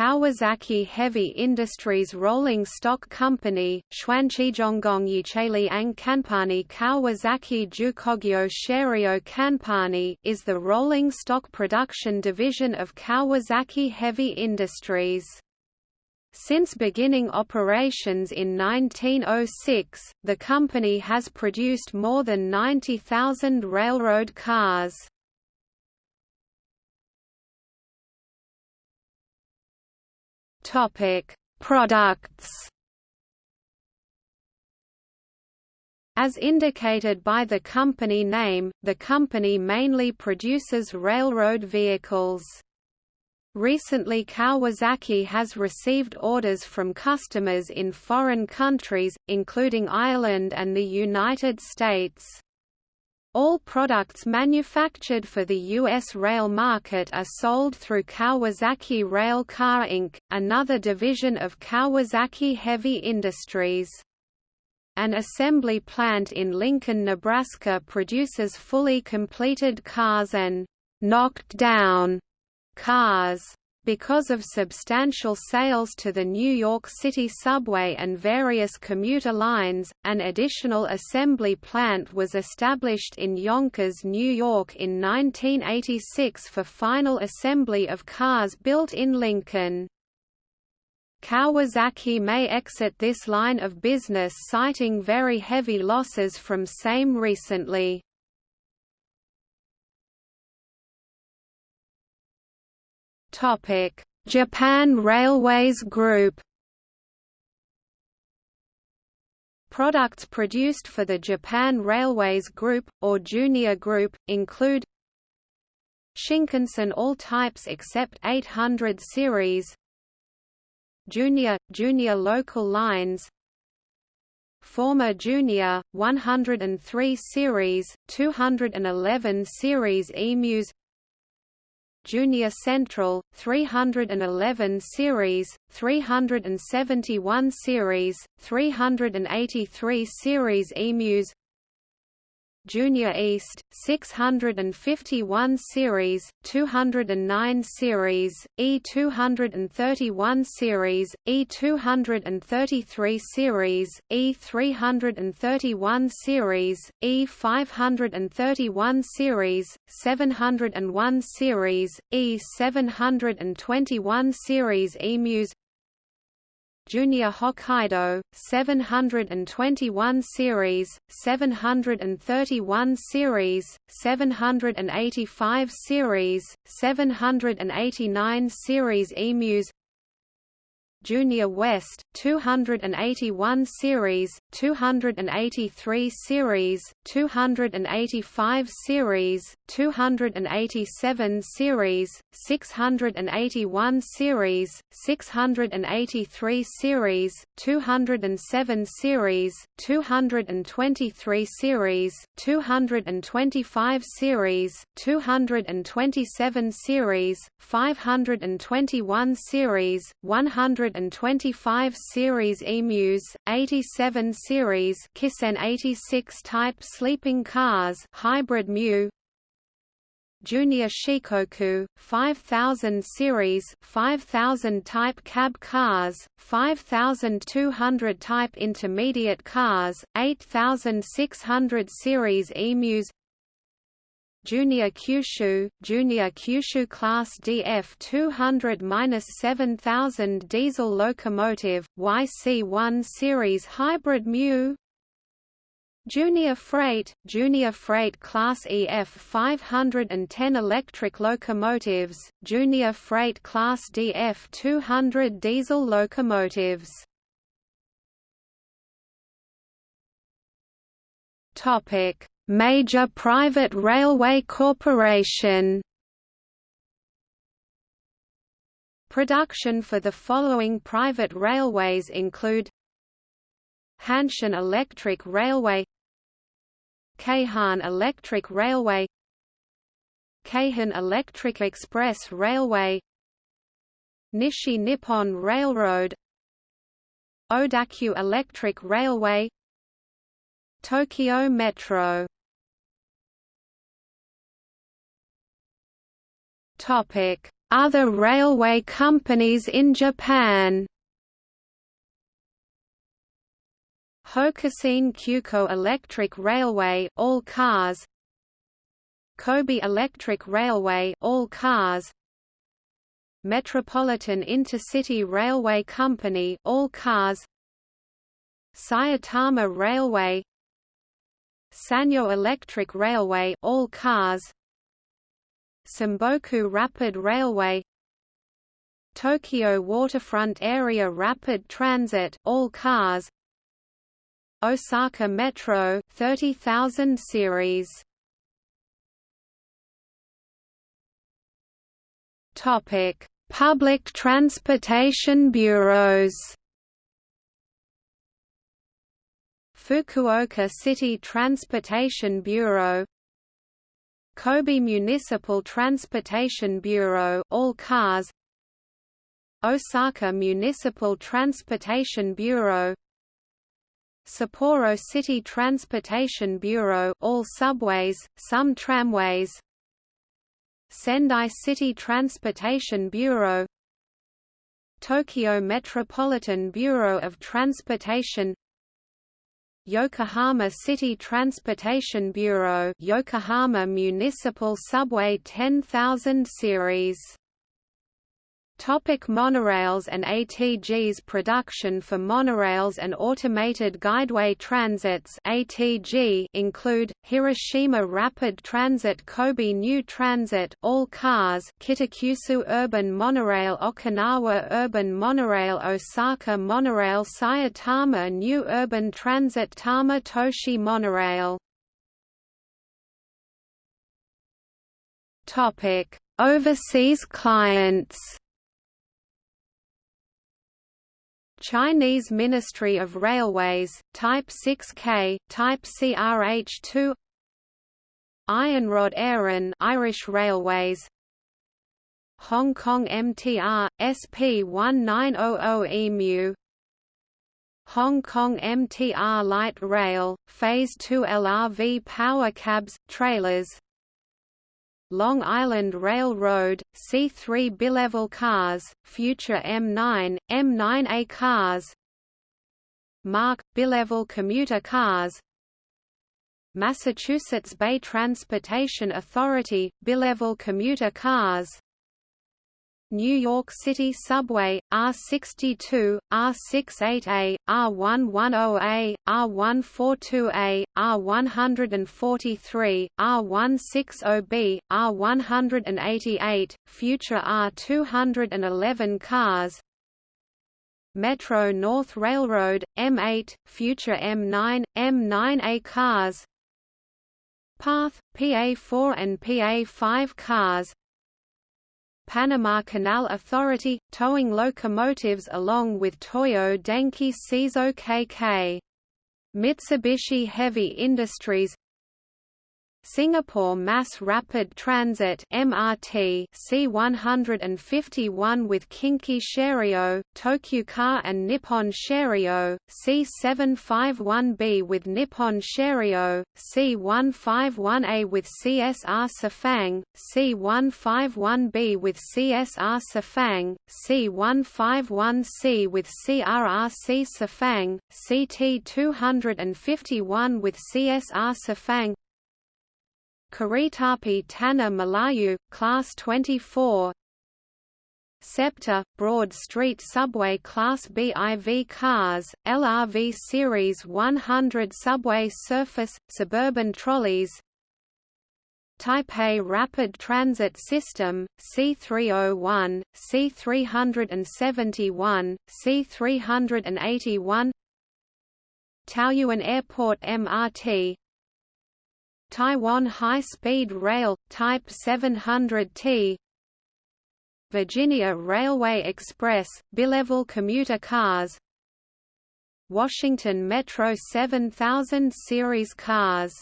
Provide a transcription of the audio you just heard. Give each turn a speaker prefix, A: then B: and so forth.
A: Kawasaki Heavy Industries Rolling Stock Company, Xuanqizhonggong Yicheliang Kanpani Kawasaki Jukogyo Sharyo Kanpani is the rolling stock production division of Kawasaki Heavy Industries. Since beginning operations in 1906, the company has produced more than 90,000 railroad cars. Topic: Products. As indicated by the company name, the company mainly produces railroad vehicles. Recently Kawasaki has received orders from customers in foreign countries, including Ireland and the United States. Products manufactured for the U.S. rail market are sold through Kawasaki Rail Car Inc., another division of Kawasaki Heavy Industries. An assembly plant in Lincoln, Nebraska produces fully completed cars and «knocked down» cars. Because of substantial sales to the New York City subway and various commuter lines, an additional assembly plant was established in Yonkers, New York in 1986 for final assembly of cars built in Lincoln. Kawasaki may exit this line of business citing very heavy losses from same recently. Japan Railways Group. Products produced for the Japan Railways Group, or Junior Group, include Shinkansen all types except 800 series Junior, Junior local lines Former Junior, 103 series, 211 series EMUs Junior Central, 311 series, 371 series, 383 series EMUs Junior East, 651 series, 209 series, E231 series, E233 series, E331 series, E531 series, 701 series, E721 series EMUs Junior Hokkaido, 721 series, 731 series, 785 series, 789 series EMUs Junior West, 281 series, 283 series, 285 series, 287 series, 681 series, 683 series, 207 series, 223 series, 225 series, 227 series, 521 series, 100 125 series emus, 87 series Kisen 86 type sleeping cars hybrid mu. Junior Shikoku, 5000 series 5000 type cab cars, 5200 type intermediate cars, 8600 series emus Junior Kyushu, Junior Kyushu Class DF 200-7000 diesel locomotive, YC1 series hybrid mu. Junior Freight, Junior Freight Class EF 510 electric locomotives, Junior Freight Class DF 200 diesel locomotives. Topic Major private railway corporation. Production for the following private railways include Hanshin Electric Railway Keihan Electric Railway Keihin Electric Express Railway Nishi Nippon Railroad Odakyu Electric Railway Tokyo Metro Other railway companies in Japan. Hokushin Kyuko Electric Railway all cars. Kobe Electric Railway all cars. Metropolitan Intercity Railway Company all cars. Saitama Railway. Sanyo Electric Railway all cars Sanboku Rapid Railway Tokyo Waterfront Area Rapid Transit all cars Osaka Metro 30000 series. Topic Public transportation bureaus. Fukuoka City Transportation Bureau Kobe Municipal Transportation Bureau all cars. Osaka Municipal Transportation Bureau. Sapporo City Transportation Bureau all subways, some tramways. Sendai City Transportation Bureau. Tokyo Metropolitan Bureau of Transportation Yokohama City Transportation Bureau Yokohama Municipal Subway 10000 series Topic monorails and AGTs Production for monorails and automated guideway transits AGT include, Hiroshima Rapid Transit Kobe New Transit all cars Kitakyushu Urban Monorail Okinawa Urban Monorail Osaka Monorail Saitama New Urban Transit Tama Toshi Monorail. Overseas clients Chinese Ministry of Railways, Type 6K, Type CRH2 Iarnród Éireann Irish Railways Hong Kong MTR, SP1900 EMU Hong Kong MTR Light Rail, Phase 2 LRV power cabs, trailers Long Island Railroad, C3 bilevel cars, future M9, M9A cars. MARC, bilevel commuter cars. Massachusetts Bay Transportation Authority, bilevel commuter cars New York City Subway, R62, R68A, R110A, R142A, R143, R160B, R188, future R211 cars. Metro North Railroad, M8, future M9, M9A cars. PATH, PA4 and PA5 cars Panama Canal Authority, towing locomotives along with Toyo Denki Seizo KK. Mitsubishi Heavy Industries Singapore Mass Rapid Transit MRT C151 with Kinki Sharyo, Tokyu Car and Nippon Sharyo, C751B with Nippon Sharyo, C151A with CSR Sifang, C151B with CSR Sifang, C151C with CRRC Sifang, CT251 with CSR Sifang Keretapi Tanah Melayu, Class 24 SEPTA, Broad Street Subway Class BIV cars, LRV Series 100 Subway Surface, Suburban Trolleys. Taipei Rapid Transit System, C301, C371, C381 Taoyuan Airport MRT Taiwan High-Speed Rail, Type 700T Virginia Railway Express, bilevel commuter cars Washington Metro 7000 series cars